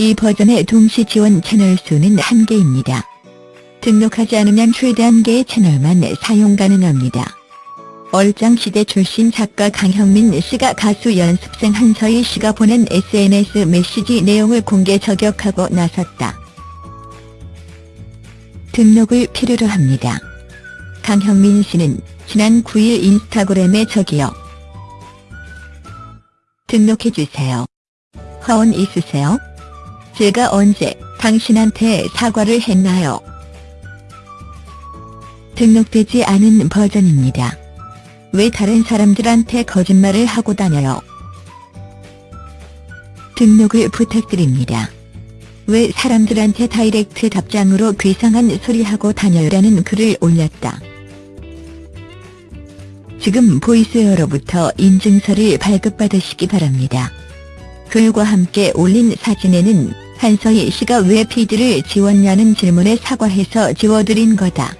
이 버전의 동시 지원 채널 수는 1개입니다. 등록하지 않으면 최대 1개의 채널만 사용 가능합니다. 얼짱시대 출신 작가 강형민 씨가 가수 연습생 한서희 씨가 보낸 SNS 메시지 내용을 공개 저격하고 나섰다. 등록을 필요로 합니다. 강형민 씨는 지난 9일 인스타그램에 저기요. 등록해주세요. 화원 있으세요? 제가 언제 당신한테 사과를 했나요? 등록되지 않은 버전입니다. 왜 다른 사람들한테 거짓말을 하고 다녀요? 등록을 부탁드립니다. 왜 사람들한테 다이렉트 답장으로 괴상한 소리하고 다녀요라는 글을 올렸다. 지금 보이스웨어로부터 인증서를 발급받으시기 바랍니다. 글과 함께 올린 사진에는 한서희 씨가 왜 feed를 지웠냐는 질문에 사과해서 지워드린 거다.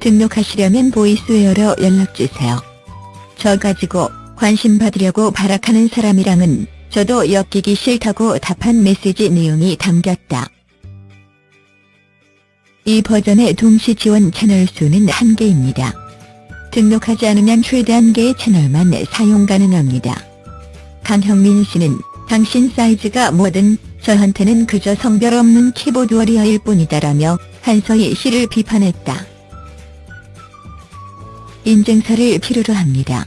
등록하시려면 보이스웨어로 연락주세요. 저 가지고 관심 받으려고 발악하는 사람이랑은 저도 엮이기 싫다고 답한 메시지 내용이 담겼다. 이 버전의 동시 지원 채널 수는 1개입니다. 등록하지 않으면 최대 1개의 채널만 사용 가능합니다. 강형민 씨는 당신 사이즈가 뭐든 저한테는 그저 성별 없는 키보드 워리어일 뿐이다라며 한서희 씨를 비판했다. 인증서를 필요로 합니다.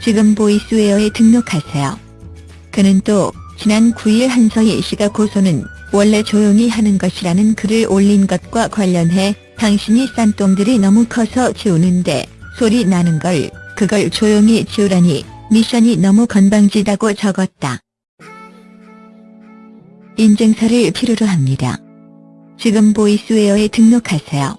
지금 보이스웨어에 등록하세요. 그는 또 지난 9일 한서희 씨가 고소는 원래 조용히 하는 것이라는 글을 올린 것과 관련해 당신이 싼 똥들이 너무 커서 지우는데 소리 나는 걸 그걸 조용히 지우라니 미션이 너무 건방지다고 적었다. 인증서를 필요로 합니다. 지금 보이스웨어에 등록하세요.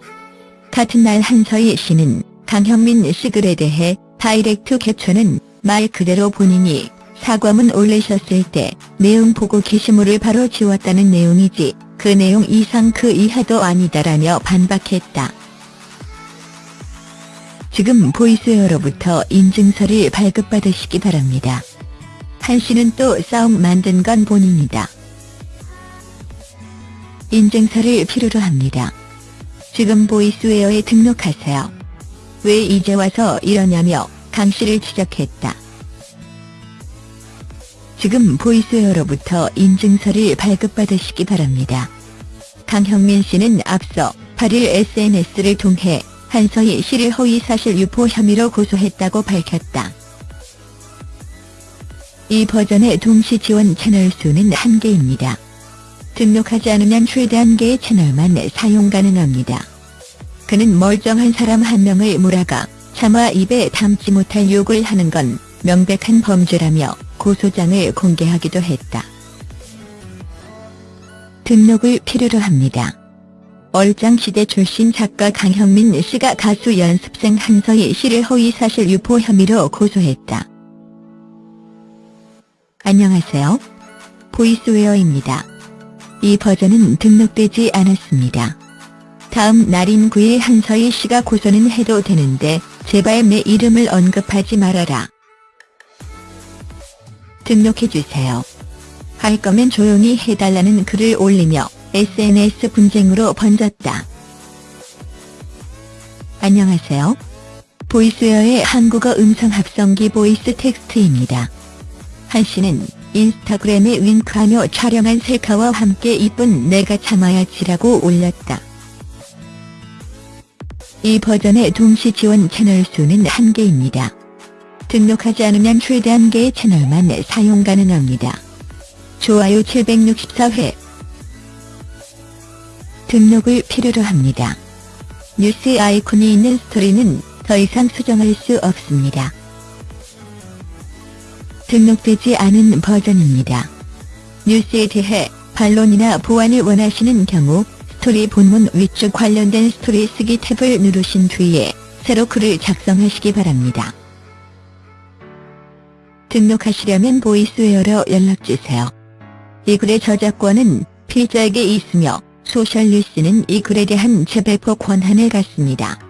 같은 날 한서희 씨는 강형민 씨 글에 대해 direct 캡처는 말 그대로 본인이 사과문 올리셨을 때 내용 보고 게시물을 바로 지웠다는 내용이지 그 내용 이상 그 이하도 아니다라며 반박했다. 지금 보이스웨어로부터 인증서를 발급받으시기 바랍니다. 한 씨는 또 싸움 만든 건 본인이다. 인증서를 필요로 합니다. 지금 보이스웨어에 등록하세요. 왜 이제 와서 이러냐며 강 씨를 지적했다. 지금 보이스웨어로부터 인증서를 발급받으시기 바랍니다. 강형민 씨는 앞서 8일 SNS를 통해 한서희 씨를 허위사실 유포 혐의로 고소했다고 밝혔다. 이 버전의 동시 지원 채널 수는 1개입니다. 등록하지 않으면 최대 1개의 채널만 사용 가능합니다. 그는 멀쩡한 사람 한 명을 몰아가 차마 입에 담지 못할 욕을 하는 건 명백한 범죄라며 고소장을 공개하기도 했다. 등록을 필요로 합니다. 얼짱시대 출신 작가 강형민 씨가 가수 연습생 한서희 씨를 허위사실 유포 혐의로 고소했다. 안녕하세요. 보이스웨어입니다. 이 버전은 등록되지 않았습니다. 다음 날인 9일 한서희 씨가 고소는 해도 되는데 제발 내 이름을 언급하지 말아라. 등록해주세요. 할 거면 조용히 해달라는 글을 올리며 SNS 분쟁으로 번졌다. 안녕하세요. 보이스웨어의 한국어 음성 합성기 보이스 텍스트입니다. 한 씨는 인스타그램에 윙크하며 촬영한 셀카와 함께 이쁜 내가 참아야지라고 올렸다. 이 버전의 동시 지원 채널 수는 1개입니다. 등록하지 않으면 최대 1개의 채널만 사용 가능합니다. 좋아요 764회 등록을 필요로 합니다. 뉴스 아이콘이 있는 스토리는 더 이상 수정할 수 없습니다. 등록되지 않은 버전입니다. 뉴스에 대해 반론이나 보완을 원하시는 경우 스토리 본문 위쪽 관련된 스토리 쓰기 탭을 누르신 뒤에 새로 글을 작성하시기 바랍니다. 등록하시려면 보이스웨어로 연락주세요. 이 글의 저작권은 필자에게 있으며 소셜뉴스는 이 글에 대한 재배포 권한을 갖습니다.